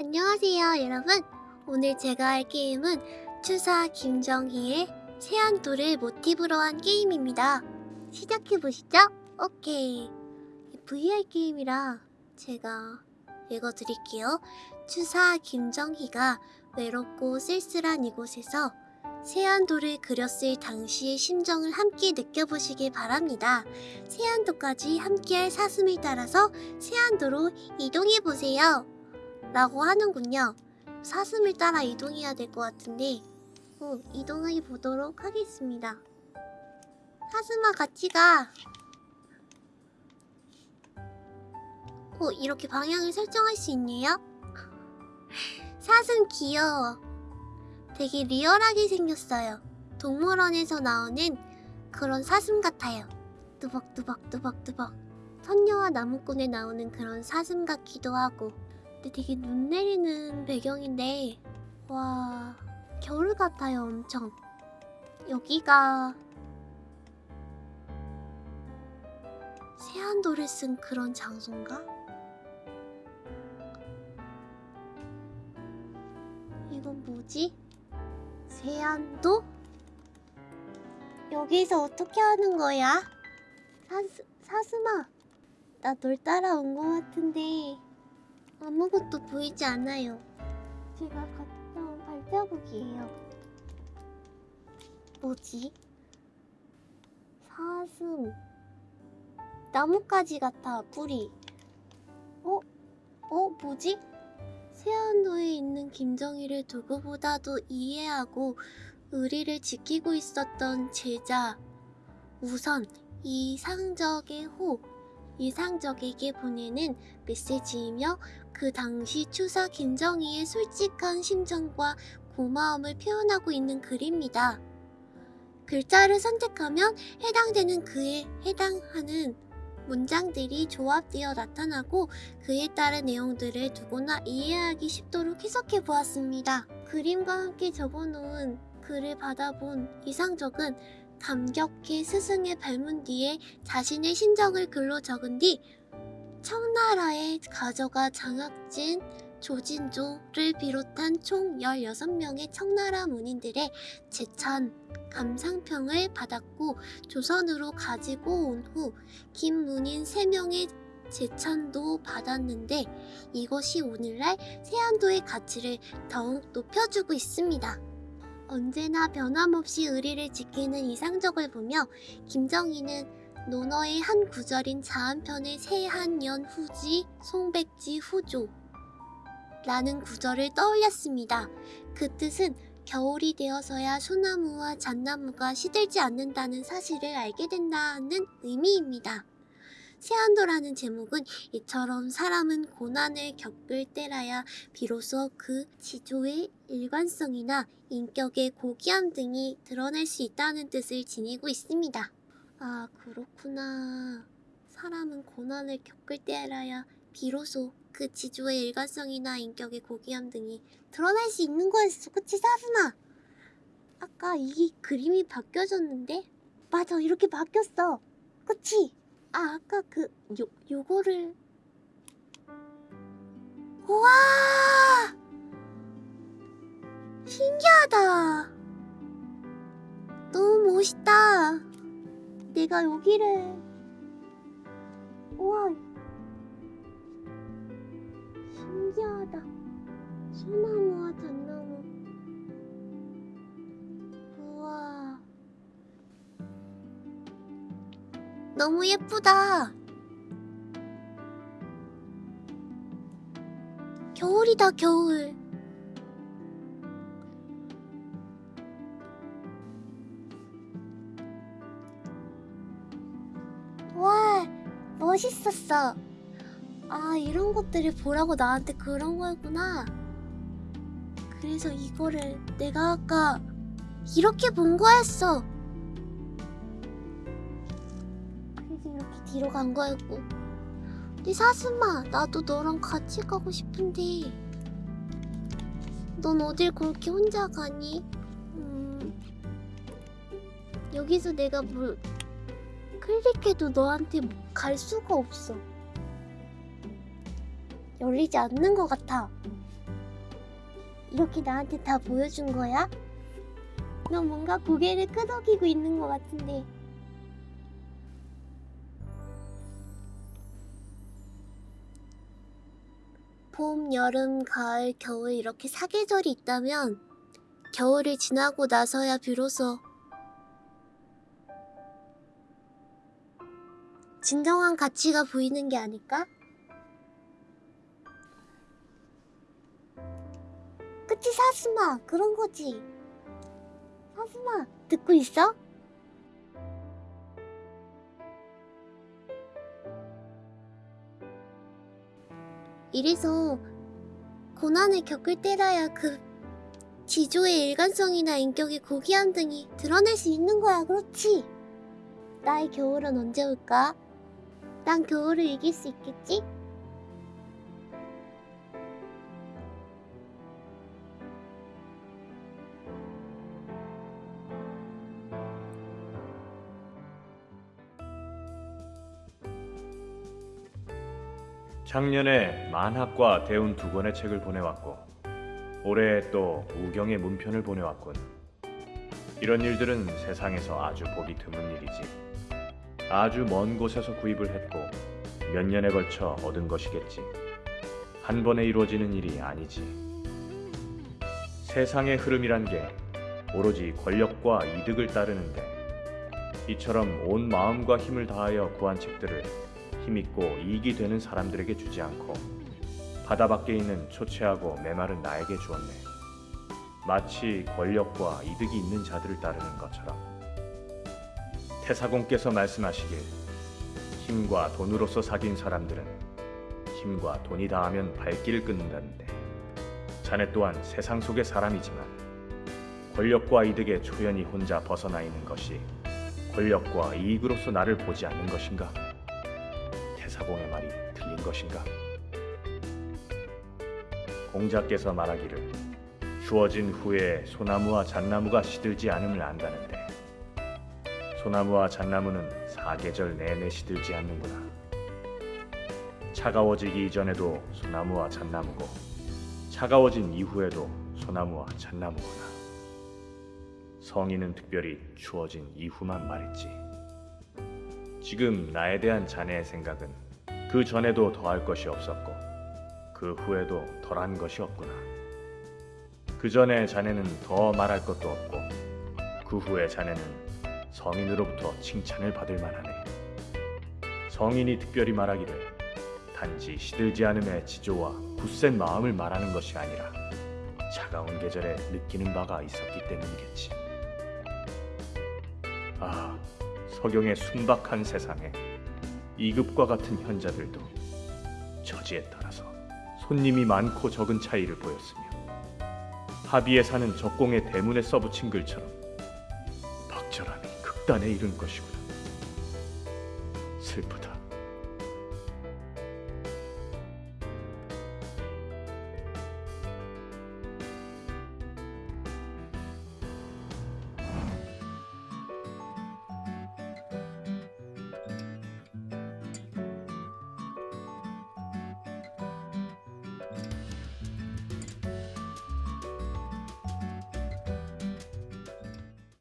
안녕하세요 여러분. 오늘 제가 할 게임은 추사 김정희의 세안도를 모티브로 한 게임입니다. 시작해보시죠. 오케이. VR 게임이라 제가 읽어드릴게요. 추사 김정희가 외롭고 쓸쓸한 이곳에서 세안도를 그렸을 당시의 심정을 함께 느껴보시길 바랍니다. 세안도까지 함께할 사슴을 따라서 세안도로 이동해보세요 라고 하는군요. 사슴을 따라 이동해야 될 것 같은데 어, 이동해 보도록 하겠습니다. 사슴아 같이 가. 어, 이렇게 방향을 설정할 수 있네요? 사슴 귀여워. 되게 리얼하게 생겼어요. 동물원에서 나오는 그런 사슴 같아요. 뚜벅뚜벅뚜벅뚜벅. 선녀와 나무꾼에 나오는 그런 사슴 같기도 하고 근데 되게 눈 내리는 배경인데 와 겨울 같아요 엄청 여기가 세안도를 쓴 그런 장소인가? 이건 뭐지? 세안도? 여기서 어떻게 하는 거야? 사스, 사슴아 나 널 따라온 거 같은데 아무것도 보이지 않아요. 제가 온 발자국이에요. 뭐지? 사슴. 나뭇가지 같아, 뿌리. 어? 어, 뭐지? 세안도에 있는 김정희를 누구보다도 이해하고 의리를 지키고 있었던 제자. 우선 이상적의 호, 이상적에게 보내는 메시지이며 그 당시 추사 김정희의 솔직한 심정과 고마움을 표현하고 있는 글입니다. 글자를 선택하면 해당되는 그에 해당하는 문장들이 조합되어 나타나고 그에 따른 내용들을 누구나 이해하기 쉽도록 해석해 보았습니다. 그림과 함께 적어놓은 글을 받아본 이상적은 감격해 스승의 발문 뒤에 자신의 심정을 글로 적은 뒤 청나라에 가져가 장학진 조진조를 비롯한 총 16명의 청나라 문인들의 제찬 감상평을 받았고 조선으로 가지고 온 후 김문인 3명의 제찬도 받았는데 이것이 오늘날 세안도의 가치를 더욱 높여주고 있습니다. 언제나 변함없이 의리를 지키는 이상적을 보며 김정희는 논어의 한 구절인 자한편의 새한년 후지 송백지 후조 라는 구절을 떠올렸습니다. 그 뜻은 겨울이 되어서야 소나무와 잣나무가 시들지 않는다는 사실을 알게 된다는 의미입니다. 세안도라는 제목은 이처럼 사람은 고난을 겪을 때라야 비로소 그 지조의 일관성이나 인격의 고귀함 등이 드러날 수 있다는 뜻을 지니고 있습니다. 아 그렇구나. 사람은 고난을 겪을 때라야 비로소 그 지조의 일관성이나 인격의 고귀함 등이 드러날 수 있는 거였어. 그치 사슴아? 아까 이 그림이 바뀌어졌는데? 맞아 이렇게 바뀌었어. 그치? 아 아까 그 요, 요거를. 우와! 신기하다. 너무 멋있다. 내가 여기를. 우와. 신기하다. 소나무와 잣나 너무 예쁘다. 겨울이다 겨울. 와 멋있었어. 아 이런 것들을 보라고 나한테 그런 거였구나. 그래서 이거를 내가 아까 이렇게 본 거였어 뒤로 간 거였고 근데 사슴아 나도 너랑 같이 가고 싶은데 넌 어딜 그렇게 혼자 가니? 음, 여기서 내가 뭘 클릭해도 너한테 갈 수가 없어 열리지 않는 것 같아 이렇게 나한테 다 보여준 거야? 너 뭔가 고개를 끄덕이고 있는 것 같은데. 봄, 여름, 가을, 겨울 이렇게 사계절이 있다면 겨울을 지나고 나서야 비로소 진정한 가치가 보이는 게 아닐까? 그치 사스마 그런 거지 사스마 듣고 있어? 이래서 고난을 겪을 때라야 그 지조의 일관성이나 인격의 고귀함 등이 드러낼 수 있는 거야 그렇지? 나의 겨울은 언제 올까? 난 겨울을 이길 수 있겠지? 작년에 만학과 대운 두 권의 책을 보내왔고 올해 또 우경의 문편을 보내왔군. 이런 일들은 세상에서 아주 보기 드문 일이지. 아주 먼 곳에서 구입을 했고 몇 년에 걸쳐 얻은 것이겠지. 한 번에 이루어지는 일이 아니지. 세상의 흐름이란 게 오로지 권력과 이득을 따르는데 이처럼 온 마음과 힘을 다하여 구한 책들을 힘있고 이익이 되는 사람들에게 주지 않고 바다 밖에 있는 초췌하고 메마른 나에게 주었네. 마치 권력과 이득이 있는 자들을 따르는 것처럼. 태사공께서 말씀하시길 힘과 돈으로서 사귄 사람들은 힘과 돈이 닿으면 발길을 끊는다는데 자네 또한 세상 속의 사람이지만 권력과 이득에 초연히 혼자 벗어나 있는 것이 권력과 이익으로서 나를 보지 않는 것인가? 태사공의 말이 틀린 것인가? 공자께서 말하기를 주어진 후에 소나무와 잣나무가 시들지 않음을 안다는데 소나무와 잣나무는 사계절 내내 시들지 않는구나. 차가워지기 이전에도 소나무와 잣나무고 차가워진 이후에도 소나무와 잣나무구나. 성인은 특별히 추워진 이후만 말했지. 지금 나에 대한 자네의 생각은 그 전에도 더할 것이 없었고 그 후에도 덜한 것이 없구나. 그 전에 자네는 더 말할 것도 없고 그 후에 자네는 성인으로부터 칭찬을 받을 만하네. 성인이 특별히 말하기를 단지 시들지 않음의 지조와 굳센 마음을 말하는 것이 아니라 차가운 계절에 느끼는 바가 있었기 때문이겠지. 아, 서경의 순박한 세상에 이급과 같은 현자들도 처지에 따라서 손님이 많고 적은 차이를 보였으며 하비에 사는 적공의 대문에 써붙인 글처럼 적절함이 극단에 이른 것이구나. 슬프다.